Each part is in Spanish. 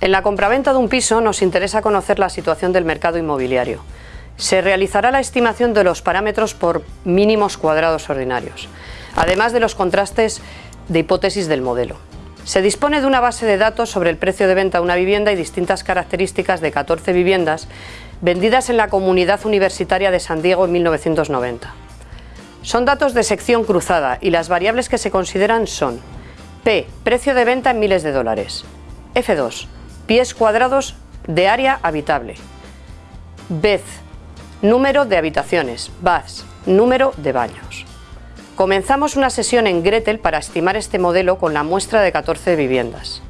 En la compraventa de un piso nos interesa conocer la situación del mercado inmobiliario. Se realizará la estimación de los parámetros por mínimos cuadrados ordinarios, además de los contrastes de hipótesis del modelo. Se dispone de una base de datos sobre el precio de venta de una vivienda y distintas características de 14 viviendas vendidas en la Comunidad Universitaria de San Diego en 1990. Son datos de sección cruzada y las variables que se consideran son P. Precio de venta en miles de dólares. F2 pies cuadrados de área habitable. Beth, número de habitaciones. Baths, número de baños. Comenzamos una sesión en Gretel para estimar este modelo con la muestra de 14 viviendas.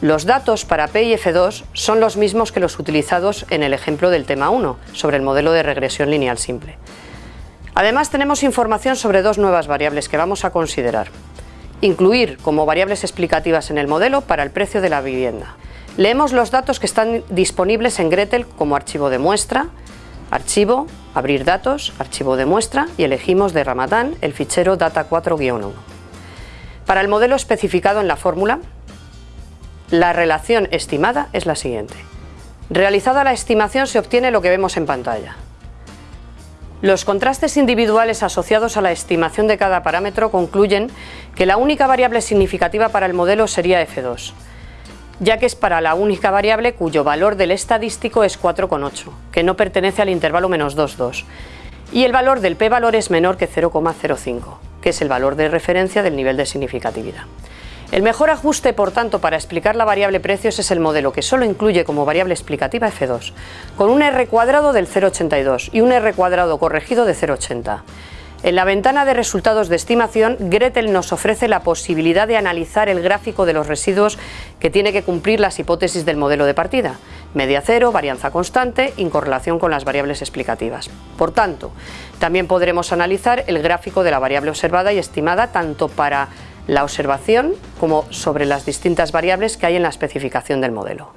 Los datos para P y F2 son los mismos que los utilizados en el ejemplo del tema 1, sobre el modelo de regresión lineal simple. Además tenemos información sobre dos nuevas variables que vamos a considerar incluir como variables explicativas en el modelo para el precio de la vivienda. Leemos los datos que están disponibles en Gretel como archivo de muestra, archivo, abrir datos, archivo de muestra y elegimos de Ramadán el fichero data4-1. Para el modelo especificado en la fórmula, la relación estimada es la siguiente. Realizada la estimación se obtiene lo que vemos en pantalla. Los contrastes individuales asociados a la estimación de cada parámetro concluyen que la única variable significativa para el modelo sería F2, ya que es para la única variable cuyo valor del estadístico es 4,8, que no pertenece al intervalo menos 2,2, y el valor del p-valor es menor que 0,05, que es el valor de referencia del nivel de significatividad. El mejor ajuste, por tanto, para explicar la variable precios es el modelo que solo incluye como variable explicativa f2, con un r cuadrado del 0,82 y un r cuadrado corregido de 0,80. En la ventana de resultados de estimación, Gretel nos ofrece la posibilidad de analizar el gráfico de los residuos que tiene que cumplir las hipótesis del modelo de partida, media cero, varianza constante, incorrelación con las variables explicativas. Por tanto, también podremos analizar el gráfico de la variable observada y estimada tanto para la observación como sobre las distintas variables que hay en la especificación del modelo.